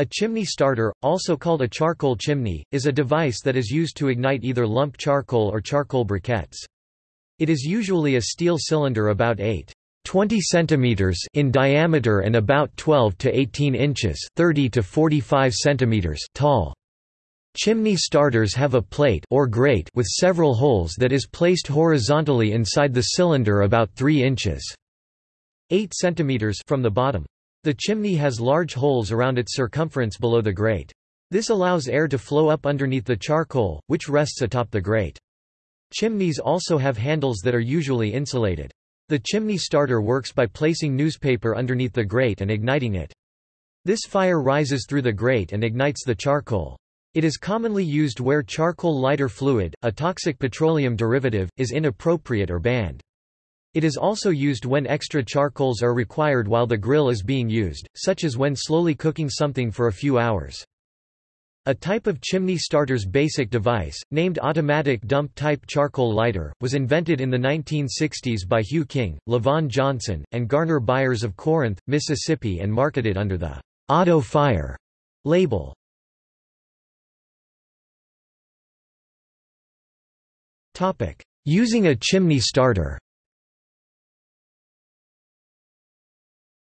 A chimney starter, also called a charcoal chimney, is a device that is used to ignite either lump charcoal or charcoal briquettes. It is usually a steel cylinder about 8 20 centimeters in diameter and about 12 to 18 inches 30 to 45 centimeters tall. Chimney starters have a plate or grate with several holes that is placed horizontally inside the cylinder about 3 inches 8 centimeters from the bottom. The chimney has large holes around its circumference below the grate. This allows air to flow up underneath the charcoal, which rests atop the grate. Chimneys also have handles that are usually insulated. The chimney starter works by placing newspaper underneath the grate and igniting it. This fire rises through the grate and ignites the charcoal. It is commonly used where charcoal lighter fluid, a toxic petroleum derivative, is inappropriate or banned. It is also used when extra charcoals are required while the grill is being used, such as when slowly cooking something for a few hours. A type of chimney starter's basic device, named automatic dump-type charcoal lighter, was invented in the 1960s by Hugh King, LaVon Johnson, and Garner Byers of Corinth, Mississippi and marketed under the Auto Fire label. Using a chimney starter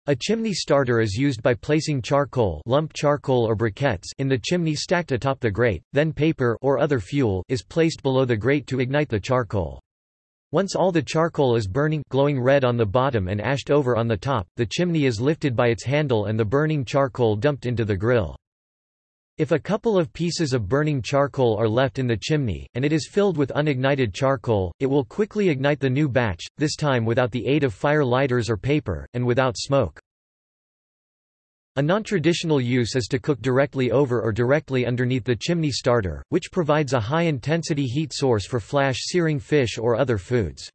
A chimney starter is used by placing charcoal, lump charcoal or briquettes in the chimney stacked atop the grate, then paper or other fuel is placed below the grate to ignite the charcoal. Once all the charcoal is burning glowing red on the bottom and ashed over on the top, the chimney is lifted by its handle and the burning charcoal dumped into the grill. If a couple of pieces of burning charcoal are left in the chimney, and it is filled with unignited charcoal, it will quickly ignite the new batch, this time without the aid of fire lighters or paper, and without smoke. A non-traditional use is to cook directly over or directly underneath the chimney starter, which provides a high-intensity heat source for flash searing fish or other foods.